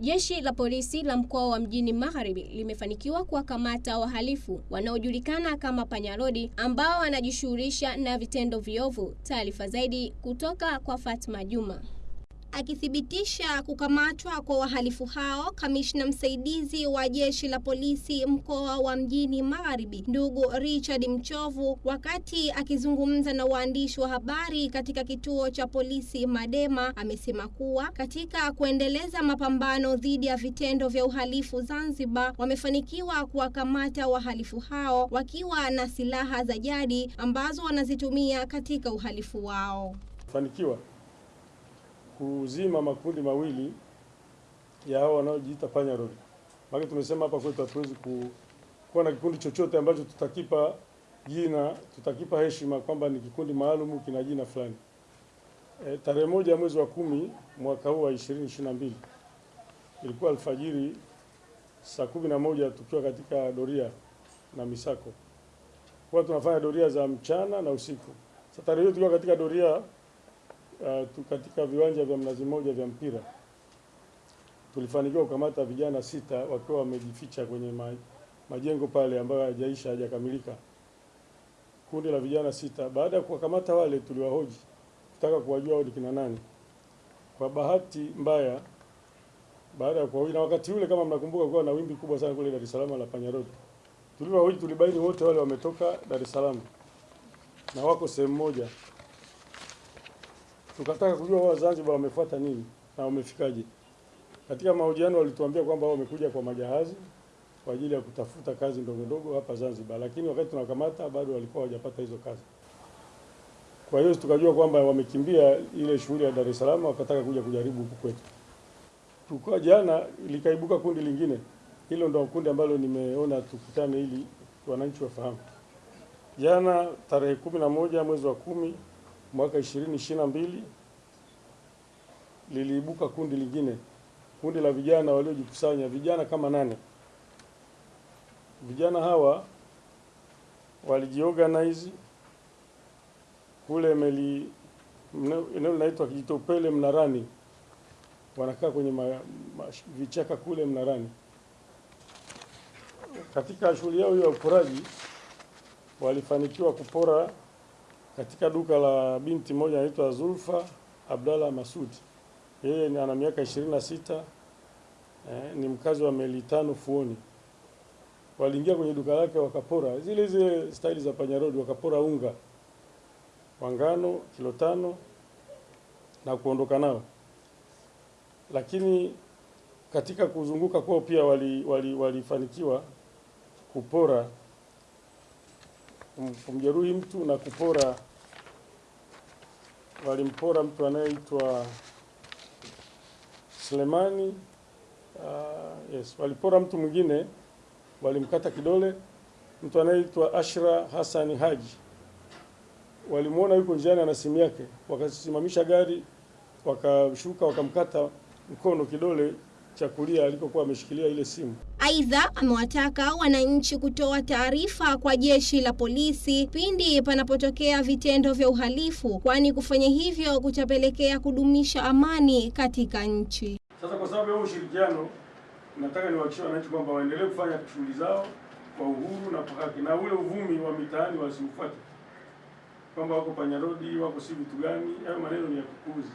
Jeshi la polisi la mkoa wa Mjini Magharibi limefanikiwa kuwakamata wahalifu wanaojulikana kama panyarodi ambao wanajishughulisha na vitendo viovu. Taarifa zaidi kutoka kwa Fatma Juma. Akithibitisha kukamatwa kwa wahalifu hao, kamishna msaidizi wa jeshi la polisi mkoa wa Mjini Magharibi, ndugu Richard Mchovu, wakati akizungumza na waandishi wa habari katika kituo cha polisi Madema, amesema kuwa katika kuendeleza mapambano dhidi ya vitendo vya uhalifu Zanzibar, wamefanikiwa kuwakamata wahalifu hao wakiwa na silaha za jadi ambazo wanazitumia katika uhalifu wao. Fanikiwa kuzima makundi mawili ya hao wanaojiita panyarodi. Maana tumesema hapa kwetu hatuwezi ku, kuwa na kikundi chochote ambacho tutakipa jina, tutakipa heshima kwamba ni kikundi maalum kina jina fulani. E, tarehe moja ya mwezi wa kumi mwaka huu wa 2022 ilikuwa alfajiri saa kumi na moja tukiwa katika doria na misako, kwa tunafanya doria za mchana na usiku. Sasa tarehe hiyo tukiwa katika doria uh, katika viwanja vya Mnazi Mmoja vya mpira tulifanikiwa kukamata vijana sita wakiwa wamejificha kwenye ma, majengo pale ambayo hayajaisha hajakamilika, kundi la vijana sita. Baada ya kuwakamata wale, tuliwahoji kutaka kuwajua wao ni kina nani. Kwa bahati mbaya, baada ya kuwahoji, na wakati ule kama mnakumbuka, kuwa na wimbi kubwa sana kule Dar es Salaam la panyarodi, tulivyowahoji tulibaini wote wale wametoka Dar es Salaam na wako sehemu moja tukataka kujua wao Zanzibar wamefuata nini na wamefikaje. Katika mahojiano walituambia kwamba wamekuja kwa majahazi kwa ajili ya kutafuta kazi ndogo ndogo hapa Zanzibar, lakini wakati tunakamata bado walikuwa hawajapata hizo kazi. Kwa hiyo tukajua kwamba wamekimbia ile shughuli ya Dar es Salaam, wakataka kuja kujaribu huku kwetu. Tukua jana likaibuka kundi lingine, hilo ndo kundi ambalo nimeona tukutane ili wananchi wafahamu. Jana tarehe kumi na moja mwezi wa kumi mwaka 2022 liliibuka kundi lingine, kundi la vijana waliojikusanya, vijana kama nane. Vijana hawa walijiorganize kule meli, eneo linaitwa Kijitopele Mnarani, wanakaa kwenye ma, ma, vichaka kule Mnarani. Katika shughuli yao hiyo ya uporaji walifanikiwa kupora katika duka la binti moja anaitwa Zulfa Abdalla Masud. Yeye ana miaka 26 eh, ni mkazi wa Meli Tano Fuoni. Waliingia kwenye duka lake wakapora zile zile staili za panyarodi, wakapora unga wa ngano kilo tano na kuondoka nao, lakini katika kuzunguka kwao pia walifanikiwa wali, wali kupora kumjeruhi mtu na kupora, walimpora mtu anayeitwa Selemani. Uh, yes, walipora mtu mwingine, walimkata kidole, mtu anayeitwa Ashra Hassan Haji. Walimwona yuko njiani ana simu yake, wakasimamisha gari, wakashuka, wakamkata mkono, kidole cha kulia alikokuwa ameshikilia ile simu. Aidha, amewataka wananchi kutoa taarifa kwa jeshi la polisi pindi panapotokea vitendo vya uhalifu, kwani kufanya hivyo kutapelekea kudumisha amani katika nchi. Sasa kwa sababu ya ushirikiano, nataka niwahakikishie wananchi kwamba waendelee kufanya shughuli zao kwa uhuru na kwa haki, na ule uvumi wa mitaani wasiufuate kwamba wako panya rodi, wako si vitu gani. Hayo maneno ni ya kupuuzi.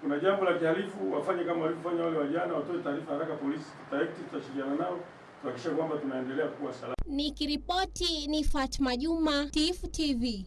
Kuna jambo la kihalifu, wafanye kama walivyofanya wale wajana, watoe taarifa haraka polisi, tutaekti, tutashirikiana nao tuhakikisha kwamba tunaendelea kuwa salama. Nikiripoti ni Fatma Juma, Tifu TV.